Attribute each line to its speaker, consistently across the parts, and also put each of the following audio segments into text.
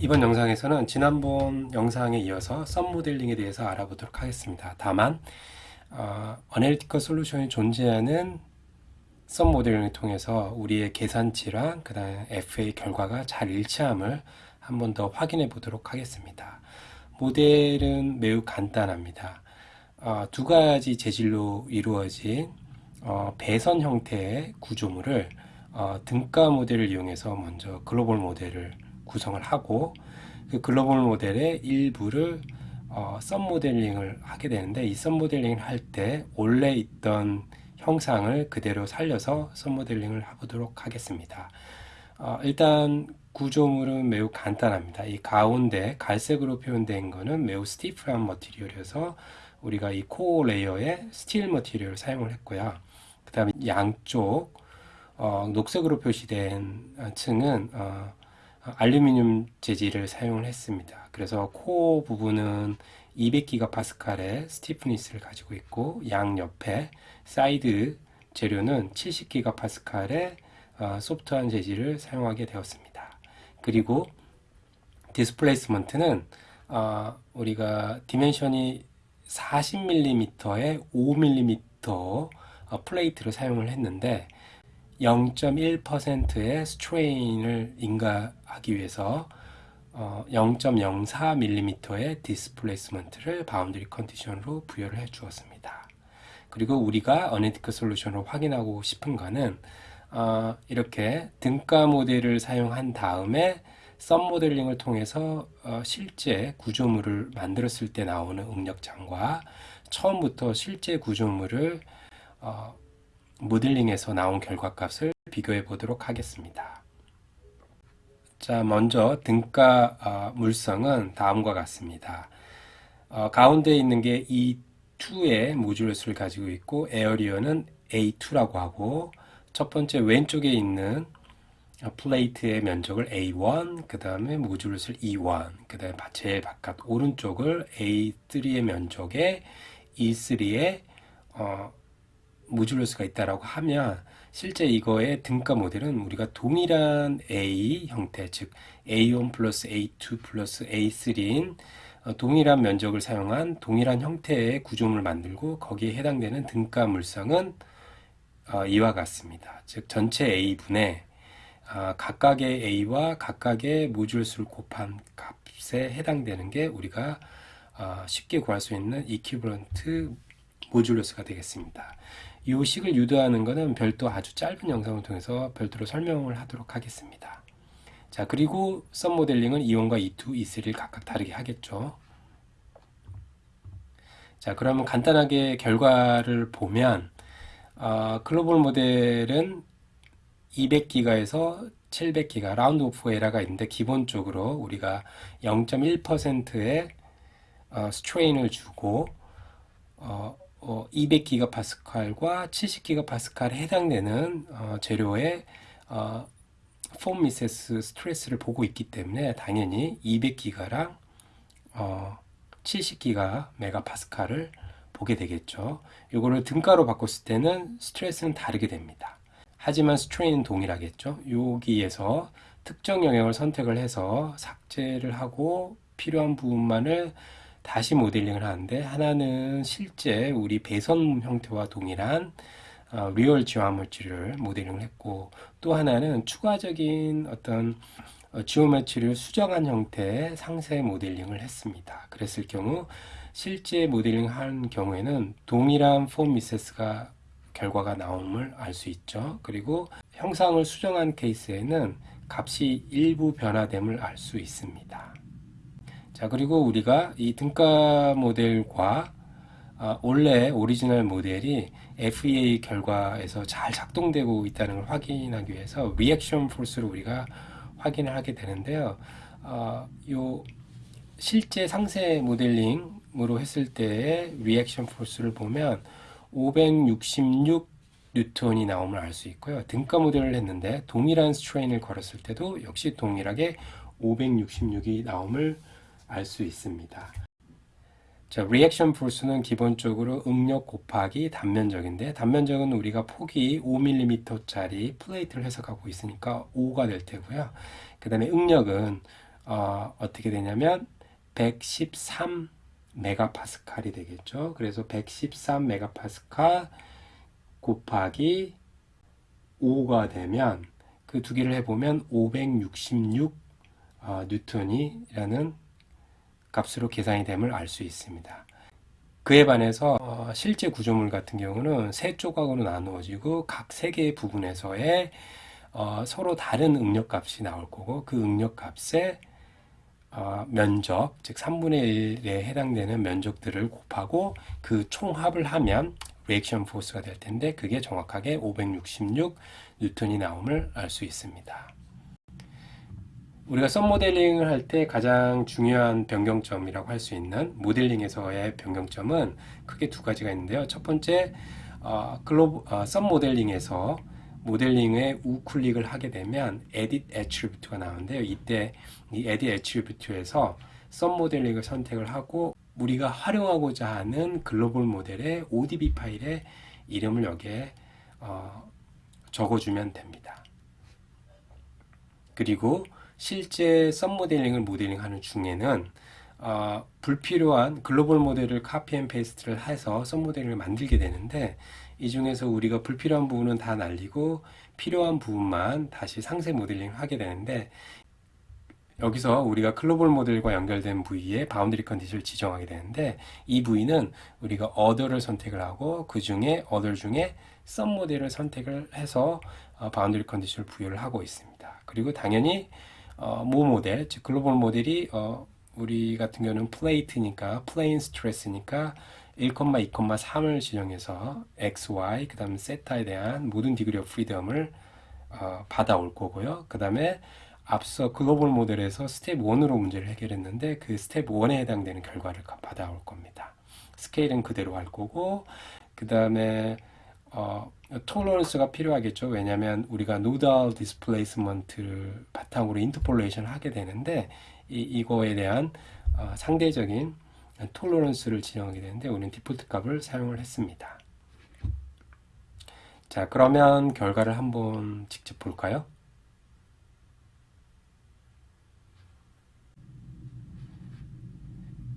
Speaker 1: 이번 영상에서는 지난번 영상에 이어서 썸 모델링에 대해서 알아보도록 하겠습니다. 다만 어, 어널리티컬 솔루션이 존재하는 썸 모델링을 통해서 우리의 계산치랑 그 다음에 FA 결과가 잘 일치함을 한 번 더 확인해 보도록 하겠습니다. 모델은 매우 간단합니다. 어, 두 가지 재질로 이루어진 어, 배선 형태의 구조물을 어, 등가 모델을 이용해서 먼저 글로벌 모델을 구성을 하고 그 글로벌 모델의 일부를 어, sub 모델링을 하게 되는데 이 sub 모델링을 할 때 원래 있던 형상을 그대로 살려서 sub 모델링을 해보도록 하겠습니다. 어, 일단 구조물은 매우 간단합니다. 이 가운데 갈색으로 표현된 것은 매우 stiff한 material이어서 우리가 이 core layer에 steel material을 사용을 했고요. 그 다음에 양쪽 어, 녹색으로 표시된 층은 어, 알루미늄 재질을 사용을 했습니다. 그래서 core 부분은 200기가파스칼의 stiffness를 가지고 있고 양 옆에 사이드 재료는 70기가파스칼의 어, soft한 재질을 사용하게 되었습니다. 그리고 displacement는 어, 우리가 dimension이 40mm에 5mm 어, plate를 사용을 했는데 0.1%의 strain을 인가하기 위해서 어, 0.04mm의 displacement를 boundary condition으로 부여를 해 주었습니다. 그리고 우리가 analytic solution으로 확인하고 싶은 거는 어, 이렇게 등가 모델을 사용한 다음에 sub 모델링을 통해서 어, 실제 구조물을 만들었을 때 나오는 응력장과 처음부터 실제 구조물을 어, 모델링에서 나온 결과값을 비교해 보도록 하겠습니다. 자, 먼저 등가 어, 물성은 다음과 같습니다. 어, 가운데 있는 게 E2의 모듈 수를 가지고 있고 에어리어는 A2라고 하고 첫 번째 왼쪽에 있는 플레이트의 면적을 A1, 그 다음에 모듈 수를 E1, 그 다음에 제일 바깥 오른쪽을 A3의 면적에 E3의 어, 모듈러스가 있다라고 하면 실제 이거의 등가 모델은 우리가 동일한 A 형태 즉 A1 플러스 A2 플러스 A3인 어, 동일한 면적을 사용한 동일한 형태의 구조물을 만들고 거기에 해당되는 등가 물성은 어, 이와 같습니다. 즉 전체 A분의 어, 각각의 A와 각각의 모듈수를 곱한 값에 해당되는 게 우리가 쉽게 구할 수 있는 이퀴브런트 모듈러스가 되겠습니다. 이 식을 유도하는 것은 별도 아주 짧은 영상을 통해서 별도로 설명을 하도록 하겠습니다. 자 그리고 썸 모델링은 E1과 E2, E3를 각각 다르게 하겠죠. 자 그러면 간단하게 결과를 보면 어, 글로벌 모델은 200기가에서 700기가 라운드 오프 에러가 있는데 기본적으로 우리가 0.1%의 어, strain을 주고 어, 어, 200기가파스칼과 70기가파스칼에 해당되는 어, 재료의 어, von Mises stress를 보고 있기 때문에 당연히 200기가랑 어, 70기가 메가파스칼을 보게 되겠죠. 이거를 등가로 바꿨을 때는 스트레스는 다르게 됩니다. 하지만 strain은 동일하겠죠. 여기에서 특정 영역을 선택을 해서 삭제를 하고 필요한 부분만을 다시 모델링을 하는데 하나는 실제 우리 배선 형태와 동일한 어, real geometry를 모델링을 했고 또 하나는 추가적인 어떤 어, geometry를 수정한 형태의 상세 모델링을 했습니다. 그랬을 경우 실제 모델링 한 경우에는 동일한 von Mises가 결과가 나옴을 알 수 있죠. 그리고 형상을 수정한 케이스에는 값이 일부 변화됨을 알 수 있습니다. 자 그리고 우리가 이 등가 모델과 아, 원래 오리지널 모델이 FEA 결과에서 잘 작동되고 있다는 걸 확인하기 위해서 reaction force를 우리가 확인을 하게 되는데요. 어, 요 실제 상세 모델링으로 했을 때의 reaction force를 보면 566 뉴턴이 나옴을 알 수 있고요. 등가 모델을 했는데 동일한 strain을 걸었을 때도 역시 동일하게 566이 나옴을 알 수 있습니다. 자, reaction force는 기본적으로 응력 곱하기 단면적인데 단면적은 우리가 폭이 5mm짜리 플레이트를 해석하고 있으니까 5가 될 테고요. 그 다음에 응력은 어, 어떻게 되냐면 113 메가파스칼이 되겠죠. 그래서 113 메가파스칼 곱하기 5가 되면 그 두 개를 해보면 566 어, 뉴턴이라는 값으로 계산이 됨을 알 수 있습니다. 그에 반해서 어, 실제 구조물 같은 경우는 세 조각으로 나누어지고 각 세 개의 부분에서의 어, 서로 다른 응력 값이 나올 거고 그 응력 값에 어, 면적, 즉 3분의 1에 해당되는 면적들을 곱하고 그 총합을 하면 reaction force가 될 텐데 그게 정확하게 566 뉴턴이 나옴을 알 수 있습니다. 우리가 sub 모델링을 할 때 가장 중요한 변경점이라고 할 수 있는 모델링에서의 변경점은 크게 두 가지가 있는데요. 첫 번째, 어, 글로브, 어, sub 모델링에서 모델링에 우클릭을 하게 되면 edit attribute가 나오는데요. 이때 이 edit attribute에서 sub 모델링을 선택을 하고 우리가 활용하고자 하는 글로벌 모델의 ODB 파일의 이름을 여기에 어, 적어주면 됩니다. 그리고 실제 sub 모델링을 모델링하는 중에는 어, 불필요한 글로벌 모델을 copy and paste를 해서 sub 모델링을 만들게 되는데 이 중에서 우리가 불필요한 부분은 다 날리고 필요한 부분만 다시 상세 모델링을 하게 되는데 여기서 우리가 글로벌 모델과 연결된 부위에 boundary condition을 지정하게 되는데 이 부위는 우리가 other를 선택을 하고 그 중에 other 중에 sub 모델을 선택을 해서 어, boundary condition을 부여를 하고 있습니다. 그리고 당연히 어, 모 모델, 즉 글로벌 모델이 어, 우리 같은 경우는 플레이트니까 plane stress니까 1,2,3을 지정해서 x, y, 그 다음 세타에 대한 모든 degree of freedom을 어, 받아올 거고요. 그 다음에 앞서 글로벌 모델에서 스텝 1으로 문제를 해결했는데 그 스텝 1에 해당되는 결과를 받아올 겁니다. 스케일은 그대로 할 거고 그 다음에 어, tolerance가 필요하겠죠. 왜냐하면 우리가 nodal displacement를 바탕으로 interpolation을 하게 되는데 이, 이거에 대한 어, 상대적인 tolerance를 지정하게 되는데 우리는 디폴트 값을 사용을 했습니다. 자 그러면 결과를 한번 직접 볼까요?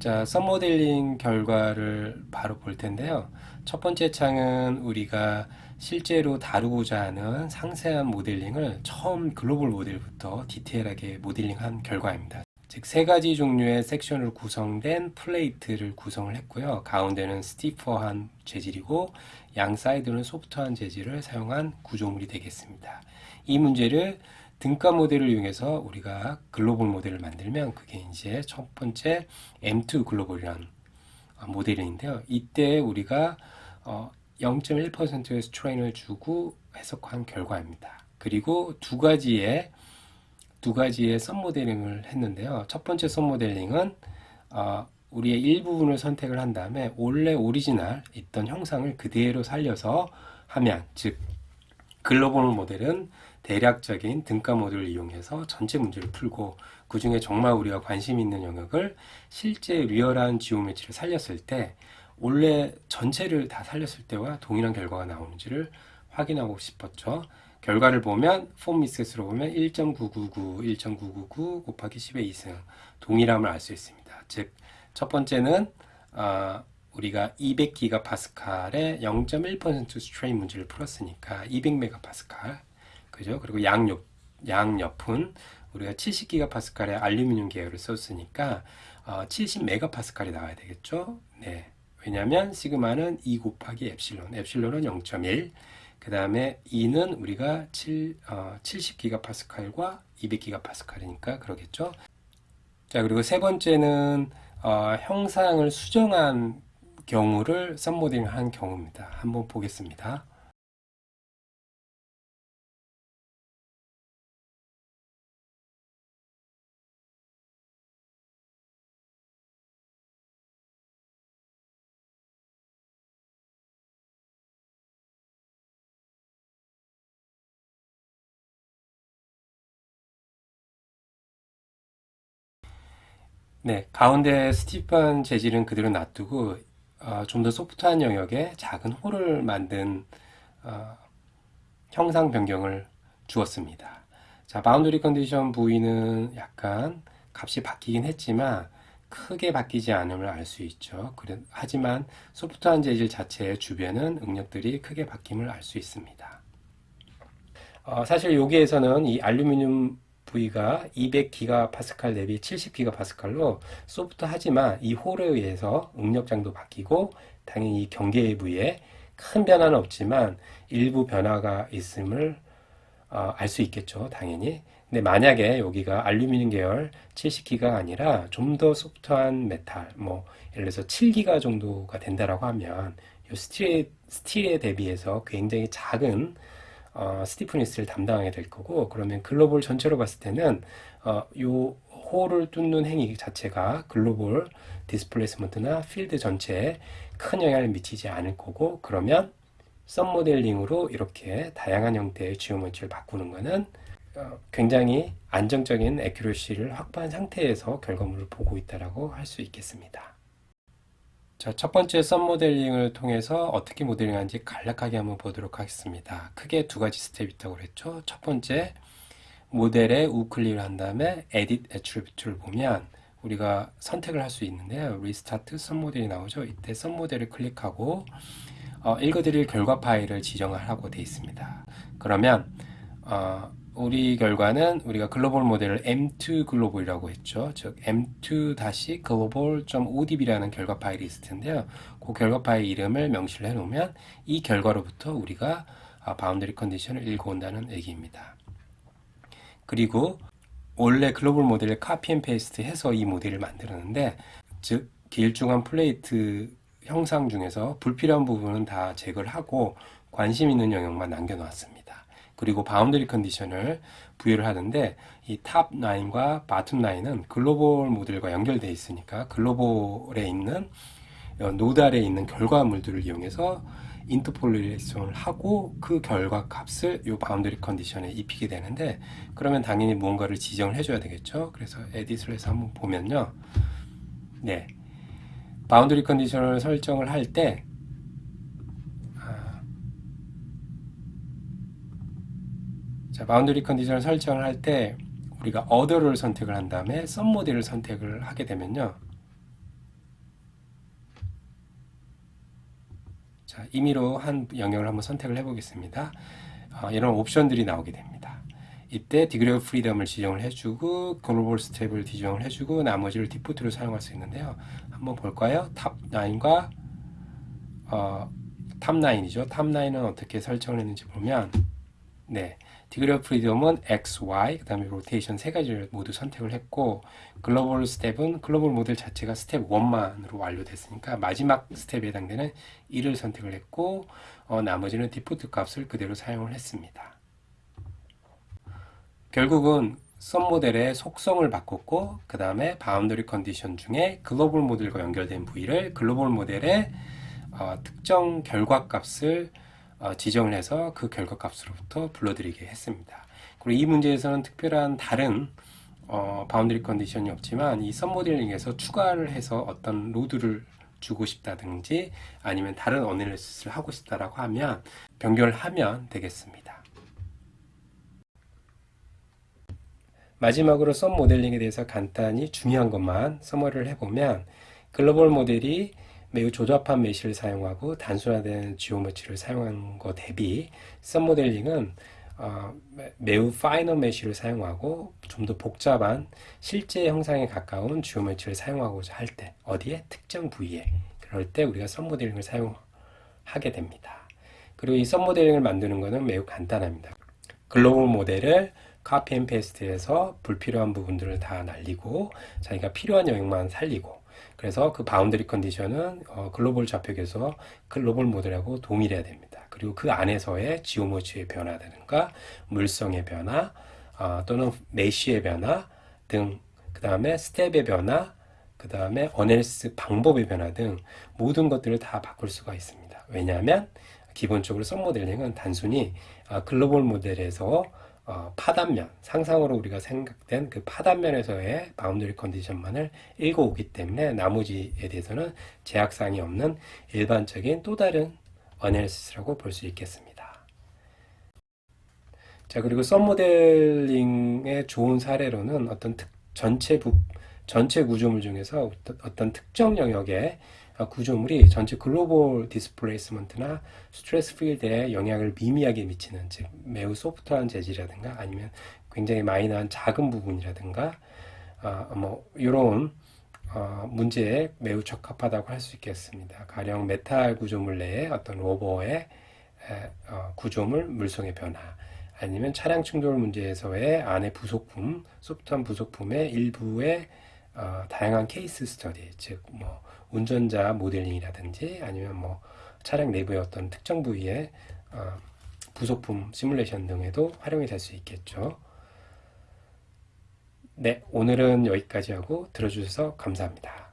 Speaker 1: 자, 썸 모델링 결과를 바로 볼 텐데요. 첫 번째 창은 우리가 실제로 다루고자 하는 상세한 모델링을 처음 글로벌 모델부터 디테일하게 모델링한 결과입니다. 즉, 세 가지 종류의 섹션으로 구성된 플레이트를 구성을 했고요. 가운데는 스티퍼한 재질이고 양 사이드는 소프트한 재질을 사용한 구조물이 되겠습니다. 이 문제를 등가 모델을 이용해서 우리가 글로벌 모델을 만들면 그게 이제 첫 번째 M2 글로벌이라는 모델인데요. 이때 우리가 0.1%의 어, strain을 주고 해석한 결과입니다. 그리고 두 가지의 두 가지의 sub 모델링을 했는데요. 첫 번째 sub 모델링은 어, 우리의 일부분을 선택을 한 다음에 원래 오리지널 있던 형상을 그대로 살려서 하면 즉 글로벌 모델은 대략적인 등가 모듈을 이용해서 전체 문제를 풀고 그 중에 정말 우리가 관심 있는 영역을 실제 리얼한 geometry를 살렸을 때 원래 전체를 다 살렸을 때와 동일한 결과가 나오는지를 확인하고 싶었죠. 결과를 보면 von Mises로 보면 1.999, 1.999 곱하기 10의 2승 동일함을 알 수 있습니다. 즉 첫 번째는 어, 우리가 200기가 파스칼의 0.1% strain 문제를 풀었으니까 200메가 파스칼 그죠? 그리고 양옆, 양옆은 우리가 70기가 파스칼의 알루미늄 계열을 썼으니까 어, 70메가 파스칼이 나와야 되겠죠? 네. 왜냐하면 시그마는 E 곱하기 엡실론, 엡실론은 0.1, 그 다음에 E는 우리가 7, 어, 70기가파스칼과 200기가파스칼이니까 그러겠죠? 자, 그리고 세 번째는 어, 형상을 수정한 경우를 썸모딩 한 경우입니다. 한번 보겠습니다. 네, 가운데 stiff한 재질은 그대로 놔두고 어, 좀더 소프트한 영역에 작은 hole을 만든 어, 형상 변경을 주었습니다. 자, boundary condition 부위는 약간 값이 바뀌긴 했지만 크게 바뀌지 않음을 알 수 있죠. 그래, 하지만 소프트한 재질 자체의 주변은 응력들이 크게 바뀜을 알 수 있습니다. 어, 사실 여기에서는 이 알루미늄 부위가 200기가파스칼 대비 70기가파스칼로 소프트하지만 이 홀에 의해서 응력장도 바뀌고 당연히 이 경계 부위에 큰 변화는 없지만 일부 변화가 있음을 어, 알수 있겠죠. 당연히. 근데 만약에 여기가 알루미늄 계열 70기가 아니라 좀 더 소프트한 메탈, 뭐 예를 들어서 7기가 정도가 된다라고 하면 이 스틸에, 스틸에 대비해서 굉장히 작은 어, stiffness를 담당하게 될 거고 그러면 글로벌 전체로 봤을 때는 어, 요 홀을 뚫는 행위 자체가 글로벌 displacement나 필드 전체에 큰 영향을 미치지 않을 거고 그러면 submodeling으로 이렇게 다양한 형태의 geometry를 바꾸는 것은 어, 굉장히 안정적인 accuracy를 확보한 상태에서 결과물을 보고 있다라고 할수 있겠습니다. 자, 첫 번째 submodeling을 통해서 어떻게 모델링하는지 간략하게 한번 보도록 하겠습니다. 크게 두 가지 스텝이 있다고 그랬죠. 첫 번째, 모델에 우클릭을 한 다음에 Edit Attribute를 보면 우리가 선택을 할 수 있는데요. Restart 썸 모델이 나오죠. 이때 썸 모델을 클릭하고 어, 읽어드릴 결과 파일을 지정을 하고 되어 있습니다. 그러면 어, 우리 결과는 우리가 글로벌 모델을 M2 글로벌이라고 했죠. 즉 m2-global.odb라는 결과 파일이 있을 텐데요. 그 결과 파일 이름을 명시를 해 놓으면 이 결과로부터 우리가 boundary condition을 읽어온다는 얘기입니다. 그리고 원래 글로벌 모델을 copy and paste 해서 이 모델을 만들었는데 즉 길쭉한 플레이트 형상 중에서 불필요한 부분은 다 제거를 하고 관심 있는 영역만 남겨놓았습니다. 그리고 boundary condition을 부여를 하는데 이 top line과 bottom line은 글로벌 모델과 연결되어 있으니까 글로벌에 있는 어, node 아래에 있는 결과물들을 이용해서 interpolation을 하고 그 결과 값을 이 boundary condition에 입히게 되는데 그러면 당연히 무언가를 지정을 해줘야 되겠죠. 그래서 edit를 해서 한번 보면요. 네. boundary condition을 설정을 할 때 자, boundary condition을 설정을 할 때 우리가 other를 선택을 한 다음에 submodel을 선택을 하게 되면요. 자, 임의로 한 영역을 한번 선택을 해 보겠습니다. 어, 이런 옵션들이 나오게 됩니다. 이때 degree of freedom을 지정을 해주고 글로벌 스텝을 지정을 해주고 나머지를 default로 사용할 수 있는데요. 한번 볼까요? top 9과 어, top 9이죠. top 9은 어떻게 설정을 했는지 보면 네. degree of freedom은 X, Y, 그 다음에 로테이션 세 가지를 모두 선택을 했고 글로벌 스텝은 글로벌 모델 자체가 스텝 1만으로 완료됐으니까 마지막 스텝에 해당되는 1을 선택을 했고 어, 나머지는 디포트 값을 그대로 사용을 했습니다. 결국은 submodel의 속성을 바꿨고 그 다음에 boundary condition 중에 글로벌 모델과 연결된 부위를 글로벌 모델의 어, 특정 결과 값을 어, 지정을 해서 그 결과값으로부터 불러들이게 했습니다. 그리고 이 문제에서는 특별한 다른 어, boundary condition이 없지만 이 submodeling에서 추가를 해서 어떤 load를 주고 싶다든지 아니면 다른 analysis를 하고 싶다라고 하면 변경을 하면 되겠습니다. 마지막으로 submodeling에 대해서 간단히 중요한 것만 summary를 해보면 글로벌 모델이 매우 조잡한 mesh를 사용하고 단순화된 geometry를 사용한 것 대비 submodeling은 어, 매우 finer mesh를 사용하고 좀 더 복잡한 실제 형상에 가까운 geometry를 사용하고자 할 때 어디에 특정 부위에 그럴 때 우리가 submodeling을 사용하게 됩니다. 그리고 이 submodeling을 만드는 것은 매우 간단합니다. 글로벌 모델을 copy and paste해서 불필요한 부분들을 다 날리고 자기가 필요한 영역만 살리고 그래서 그 boundary condition은 어, 글로벌 좌표계에서 글로벌 모델하고 동일해야 됩니다. 그리고 그 안에서의 지오모치의 변화라든가 물성의 변화 어, 또는 mesh의 변화 등 그 다음에 스텝의 변화 그 다음에 analysis 방법의 변화 등 모든 것들을 다 바꿀 수가 있습니다. 왜냐하면 기본적으로 submodeling은 단순히 어, 글로벌 모델에서 어, 파단면, 상상으로 우리가 생각된 그 파단면에서의 boundary condition만을 읽어오기 때문에 나머지에 대해서는 제약사항이 없는 일반적인 또 다른 analysis라고 볼 수 있겠습니다. 자, 그리고 submodeling의 좋은 사례로는 어떤 특, 전체 부, 전체 구조물 중에서 어떤, 특정 영역의 어, 구조물이 전체 글로벌 displacement나 스트레스 필드에 영향을 미미하게 미치는 즉 매우 소프트한 재질이라든가 아니면 굉장히 마이너한 작은 부분이라든가 어, 뭐 이런 어, 문제에 매우 적합하다고 할 수 있겠습니다. 가령 메탈 구조물 내에 어떤 rubber의 에, 어, 구조물 물성의 변화 아니면 차량 충돌 문제에서의 안에 부속품, 소프트한 부속품의 일부의 어, 다양한 케이스 스터디, 즉 뭐 운전자 모델링이라든지 아니면 뭐 차량 내부의 어떤 특정 부위의 어, 부속품 시뮬레이션 등에도 활용이 될 수 있겠죠. 네, 오늘은 여기까지 하고 들어주셔서 감사합니다.